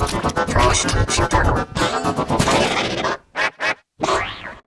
Trash shooter.